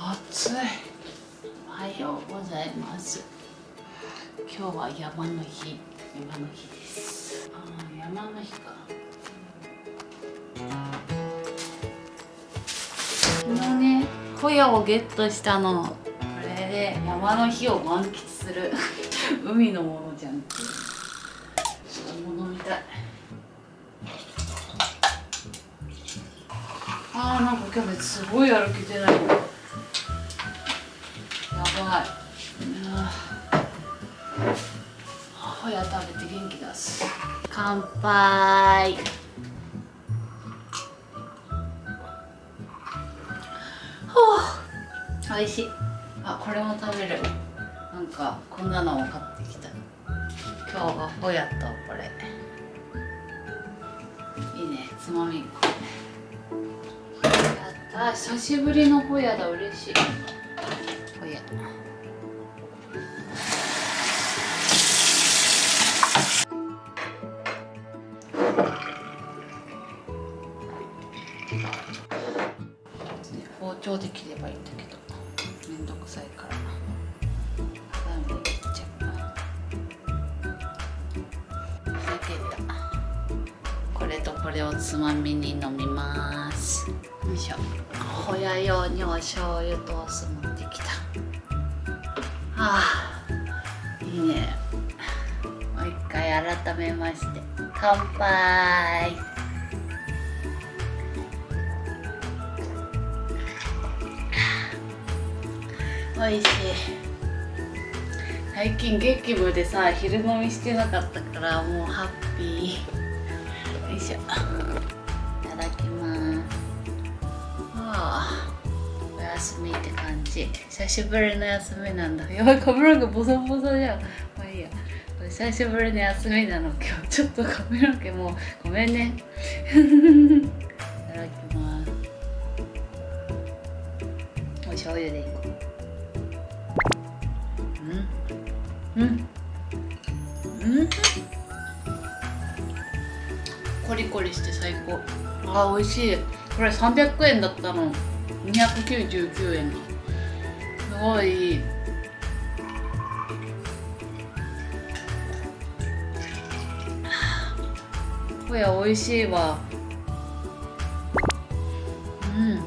暑い。おはようございます。今日は山の日山の日です。ああ山の日か。昨日ねホヤをゲットしたの。これで山の日を満喫する。海のものじゃんっていう。ちょっと飲みたい。あーなんかキャベツすごい歩けてない。やばいホヤ食べて元気出す。乾杯。おいしい。あこれも食べる。なんかこんなのを買ってきた。今日はホヤとこれ。いいね。つまみやった。久しぶりのホヤだ。嬉しい。ホったこれとこれをつまみに飲みます。よいしょ。ホヤ用にお醤油とお酢持ってきた。あいいね。もう一回改めまして。乾杯。おいしい。最近激務でさ昼飲みしてなかったからもうハッピー。よいしょ。いただきます。ああお休みって感じ。久しぶりの休みなんだ。やばい髪の毛ボサボサじゃん。まあいいや。久しぶりの休みなの。今日ちょっと髪の毛もうごめんね。いただきます。お醤油でいこう。うん。うん。うん。コリコリして最高。あ美味しい。これ300円だったの。299円すごい。いいホヤ美味しいわ。うん。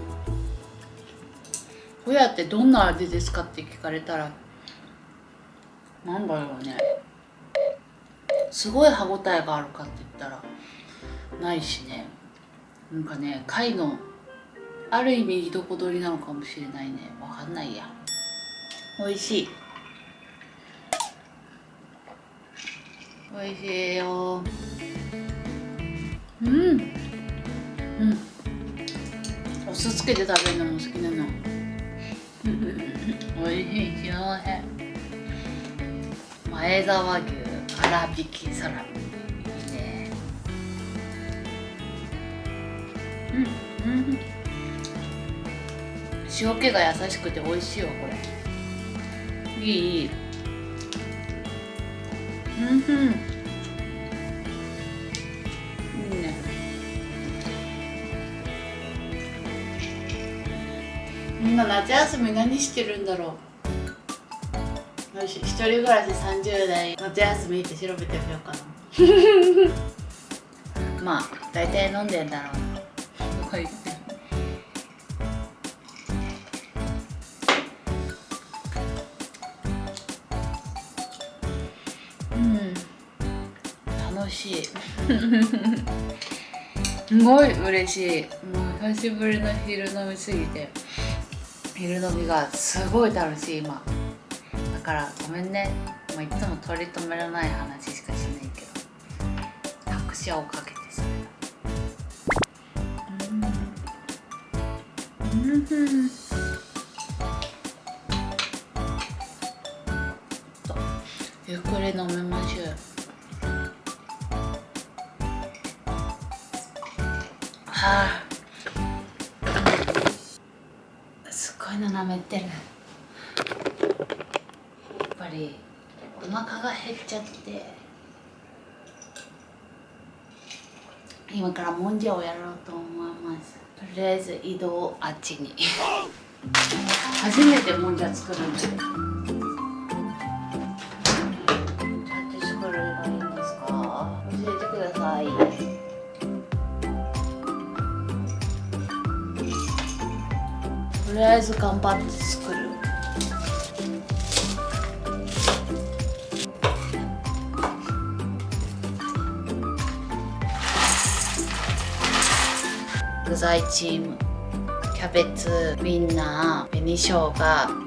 ホヤってどんな味ですかって聞かれたらなんだろうね。すごい歯ごたえがあるかって言ったら。ないしね。なんかね貝のある意味いどこ取りなのかもしれないね。わかんないや。美味しい。美味しいよ。うん。うん。お酢つけて食べるのも好きなの。美味しい幸せ前沢牛粗挽きサラミうん。うん。塩気が優しくて美味しいわこれ。いいいい。うんうん。いいね。みんな夏休み何してるんだろう。よし一人暮らし30代。夏休みって調べてみようかな。まあ大体飲んでんだろうなとか言ってうん。楽しい。すごい嬉しい。もう久しぶりの昼飲みすぎて。昼飲みがすごい楽しい今。だからごめんね、まあ、いつも取り留めのない話しかしないけど。拍車をかけて。ゆっくり飲みましょうはあすごいの舐めてるやっぱりお腹が減っちゃって今からもん。じゃをやろうと思いますとりあえず移動あっちに。初めてもんじゃ作るんでどうやって作るのがいいんですか？教えてください。とりあえず頑張って作る具材チームキャベツウインナー紅生姜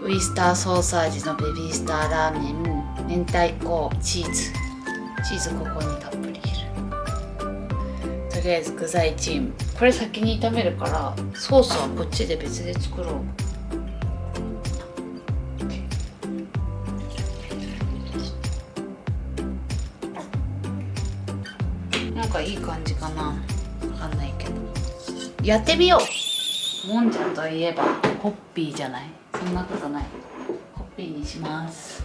ウイスターソーサージのベビースターラーメン明太子チーズ。チーズここにたっぷり入れる。とりあえず具材チーム。これ先に炒めるからソースはこっちで別で作ろう。やってみよう。もんじゃといえばホッピーじゃない？そんなことない。ホッピーにします。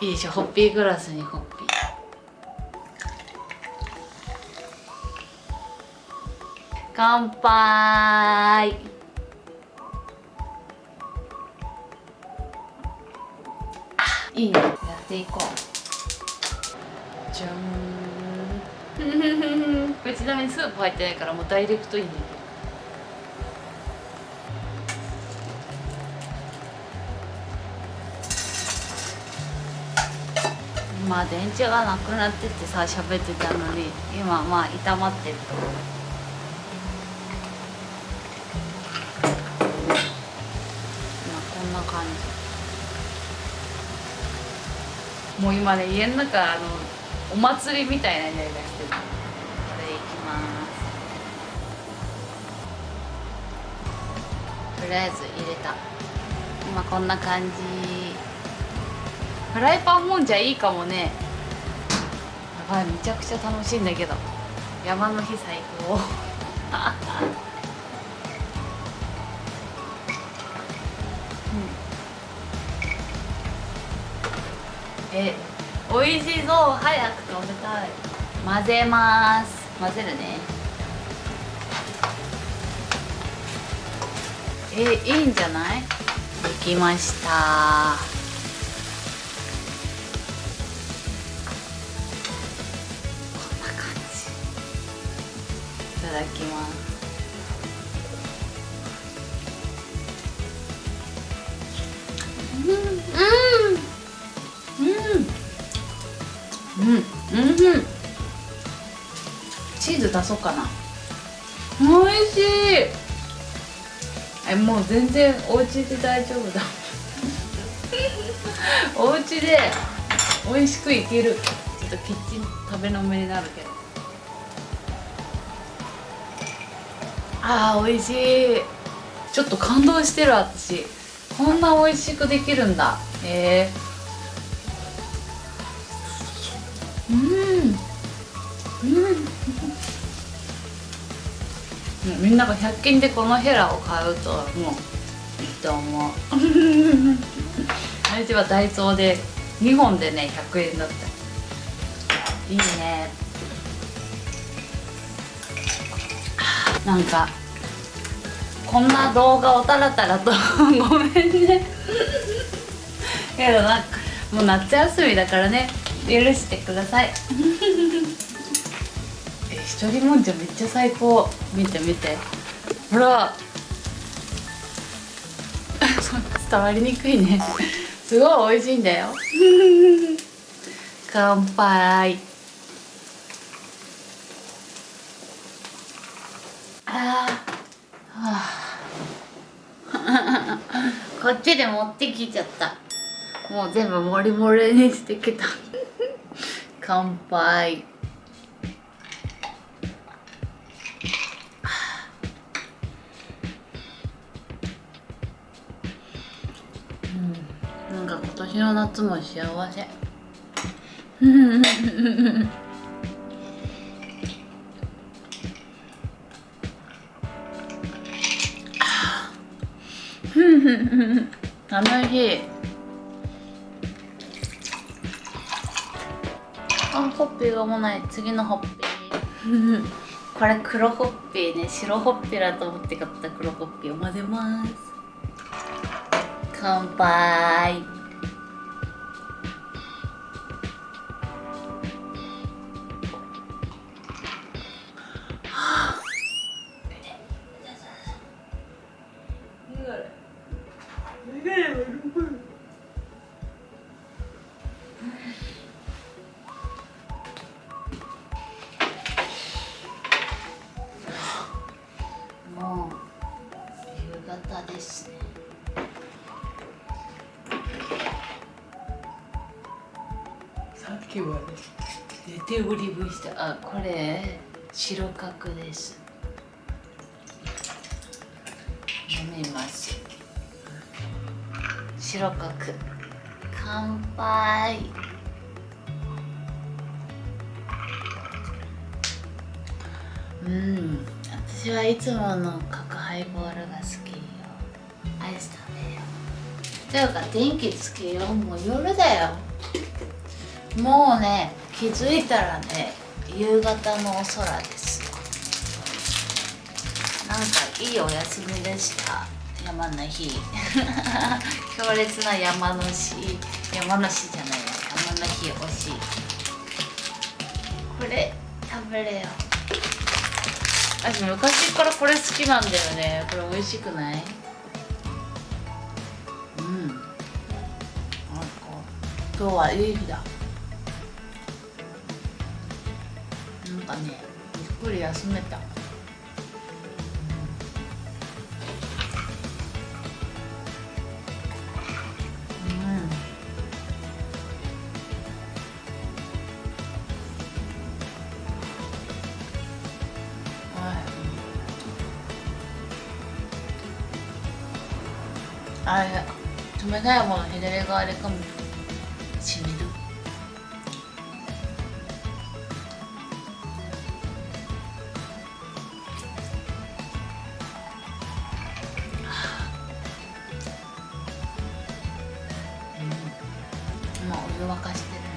いいでしょ。ホッピーグラスにホッピー。乾杯。いいね。やっていこう。これちなみにスープ入ってないからもうダイレクトいいねまあ電池がなくなっててさ喋ってたのに今まあ炒まってると。思う今こんな感じ。もう今ね家の中あのお祭りみたいな匂いがしてるとりあえず入れた。今こんな感じ。フライパンもんじゃいいかもね。やばいめちゃくちゃ楽しいんだけど。山の日最高。うん。え美味しそう。早く食べたい。混ぜます。混ぜるね。えいいんじゃない？できました。こんな感じ。いただきます。うん。うん。うん。うん。うん。チーズ足そうかな。おいしい。えもう全然お家で大丈夫だ。お家で美味しくいける。ちょっとキッチン食べのめになるけど。あー美味しい。ちょっと感動してる私。こんな美味しくできるんだ。へえうん。うん。みんなが100均でこのヘラを買うともういいと思う。私はダイソーで2本でね100円だった。いいね。なんかこんな動画をタラタラと ごめんね。けどなんかもう夏休みだからね許してくださいえ一人もんじゃめっちゃ最高。見て見て。ほら。伝わりにくいね。すごい美味しいんだよ。乾杯。あーはあこっちで持ってきちゃった。もう全部モリモリにしてきた。乾杯。の夏も幸せ。楽しい。あホッピーがもうない。次のホッピー。これ黒ホッピーね。白ホッピーだと思って買った黒ホッピーを混ぜます。乾杯。さっきまで寝ておりましたあこれ白角です。飲みます。白角。乾杯。うん。私はいつもの角ハイボールが好きよ。アイス食べよう。ていうか電気つけよう。もう夜だよ。もうね気づいたらね夕方のお空です。なんかいいお休みでした。山の日。強烈な山の日。山の日じゃないわ山の日惜し。いこれ食べれよ。私昔からこれ好きなんだよね。これ美味しくない？うん。なんか今日はいい日だかねゆっくり休めた。あれ冷たいもの左側でかむ。湯沸かしてるね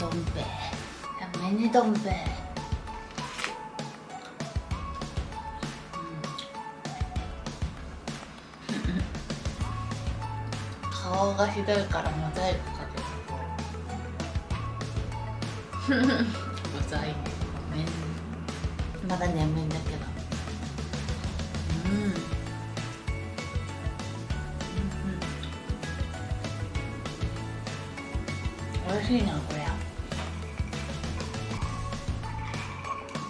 どん兵衛。ミニどん兵衛。顔がひどいからモザイクかけた モザイク。ごめん。まだ眠いんだけど。うん。美味しいなこれ。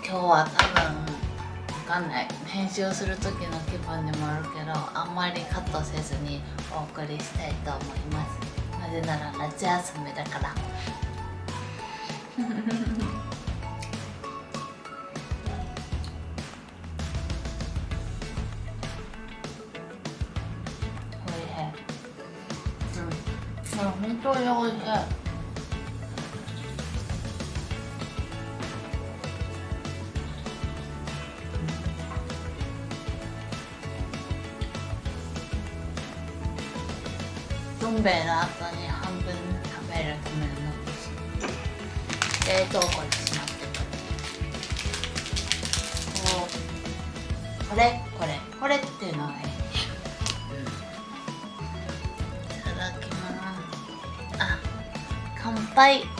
今日は多分わかんない。編集する時の気分にもあるけどあんまりカットせずにお送りしたいと思います。なぜなら夏休みだから。おいしい。うん。本当においしい。ん兵衛の後に半分食べるための冷凍庫にしまってくるこうこれこれこれっていうのがいい、いただきます。あ乾杯。